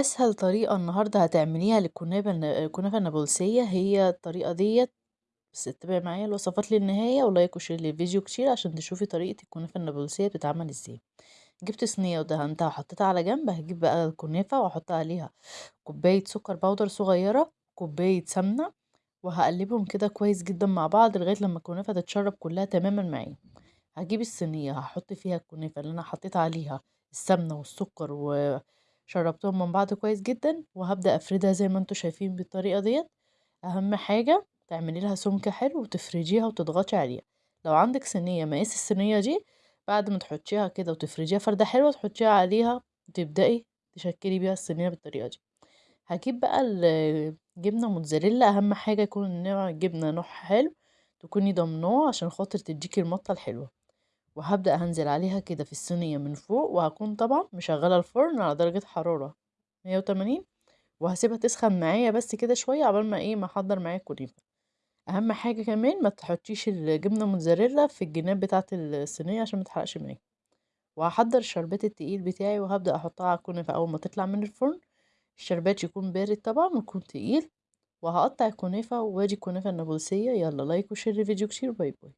أسهل طريقة النهارده هتعمليها للكنافة الكنافة النابلسية هي الطريقة ديّة، بس اتبعي معايا الوصفات للنهاية و like و share للفيديو كتير عشان تشوفي طريقة الكنافة النابلسية بتتعمل إزاي. جبت صينية ودهنتها وحطيتها على جنب، هاجيب بقى الكنافة وأحط عليها كوباية سكر powder صغيرة، كوباية سمنة، وهاقلبهم كده كويس جدًا مع بعض لغاية لما الكنافة تتشرب كلها تمامًا معايا. هاجيب الصينية هاحط فيها الكنافة اللي أنا حطيت عليها السمنة والسكر وشربتهم من بعض كويس جدًا، وهابدأ أفردها زي ما أنتم شايفين بالطريقة ديّة، أهم حاجة تعملي لها سمك حلو وتفرديها وتضغطي عليها. لو عندك صينية مقاس الصينية دي بعد ما تحطيها كده وتفرديها فردة حلوة تحطيها عليها وتبدئي تشكلي بيها الصينية بالطريقة دي. هاجيب بقى الجبنة موتزاريلا أهم حاجة يكون نوع الجبنة نوعها حلو، تكوني ضامناه عشان خاطر تديكِ المطة الحلوة. وهابدأ هانزل عليها كده في الصينية من فوق، وهاكون طبعًا مشغلة الفرن على درجة حرارة 180 وهاسيبها تسخن معايا بس كده شوية عقبال ما إيه ما أحضّر معايا الكنافة. أهم حاجة كمان ما تحطيش الجبنة موتزاريلا في الجناب بتاعة الصينية عشان ما تحرقش معاكِ. وهاحضّر الشربات التقيل بتاعي وهابدأ أحطها على الكنافة أول ما تطلع من الفرن، الشربات يكون بارد طبعًا ويكون تقيل، وهاقطّع الكنافة وأدي الكنافة النابلسية، يالّا like و share للفيديو كتير، bye bye.